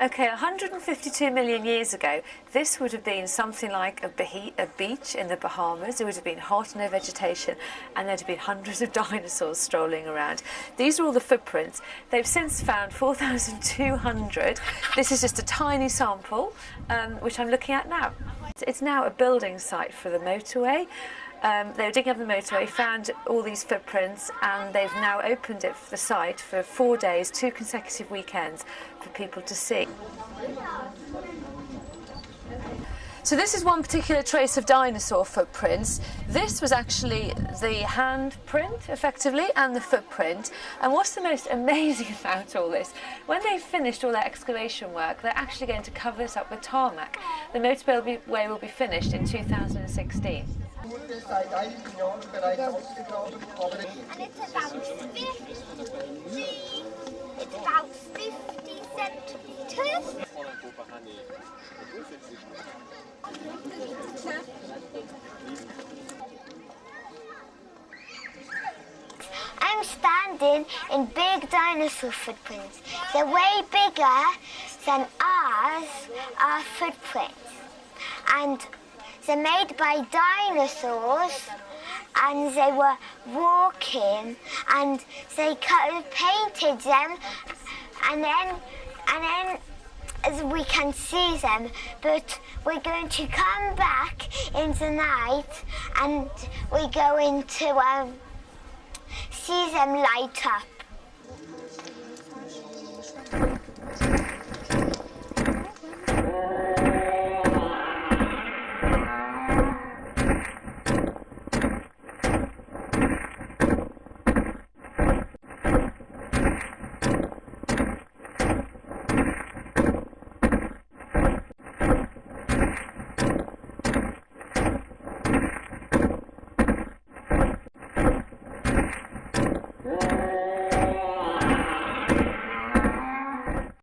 Okay, 152 million years ago, this would have been something like a, a beach in the Bahamas. It would have been hot, no vegetation, and there'd have been hundreds of dinosaurs strolling around. These are all the footprints. They've since found 4,200. This is just a tiny sample, um, which I'm looking at now. It's now a building site for the motorway. Um, they were digging up the motorway, found all these footprints, and they've now opened it for the site for four days, two consecutive weekends, for people to see. So this is one particular trace of dinosaur footprints. This was actually the handprint, effectively, and the footprint. And what's the most amazing about all this? When they've finished all their excavation work, they're actually going to cover this up with tarmac. The motorway will be, will be finished in 2016. Einigen Jahren bereits ausgegraben, aber and it's about 50, it's about 50 centimetres. I'm standing in big dinosaur footprints. They're way bigger than ours, our footprints. And they're made by dinosaurs and they were walking and they painted them and then and then as we can see them but we're going to come back in the night and we're going to um, see them light up.